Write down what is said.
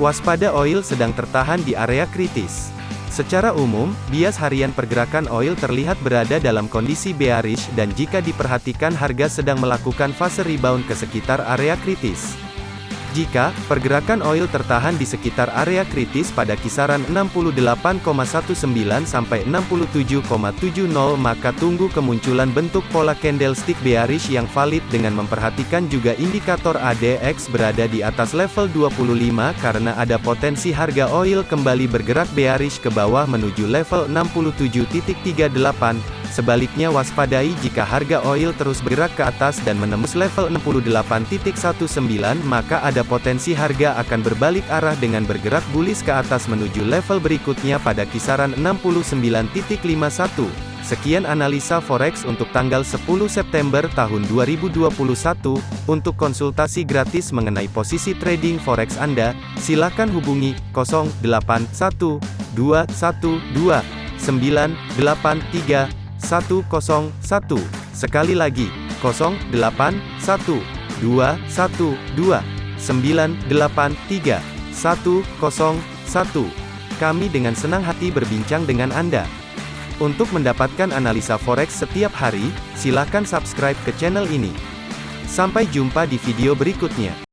Waspada oil sedang tertahan di area kritis. Secara umum, bias harian pergerakan oil terlihat berada dalam kondisi bearish dan jika diperhatikan harga sedang melakukan fase rebound ke sekitar area kritis. Jika pergerakan oil tertahan di sekitar area kritis pada kisaran 68,19 sampai 67,70 maka tunggu kemunculan bentuk pola candlestick bearish yang valid dengan memperhatikan juga indikator ADX berada di atas level 25 karena ada potensi harga oil kembali bergerak bearish ke bawah menuju level 67.38 Sebaliknya waspadai jika harga oil terus bergerak ke atas dan menembus level 68.19 maka ada potensi harga akan berbalik arah dengan bergerak bullish ke atas menuju level berikutnya pada kisaran 69.51. Sekian analisa forex untuk tanggal 10 September tahun 2021. Untuk konsultasi gratis mengenai posisi trading forex Anda, silakan hubungi 081212 983 101. Sekali lagi, 081 212 983 101. Kami dengan senang hati berbincang dengan Anda. Untuk mendapatkan analisa forex setiap hari, silakan subscribe ke channel ini. Sampai jumpa di video berikutnya.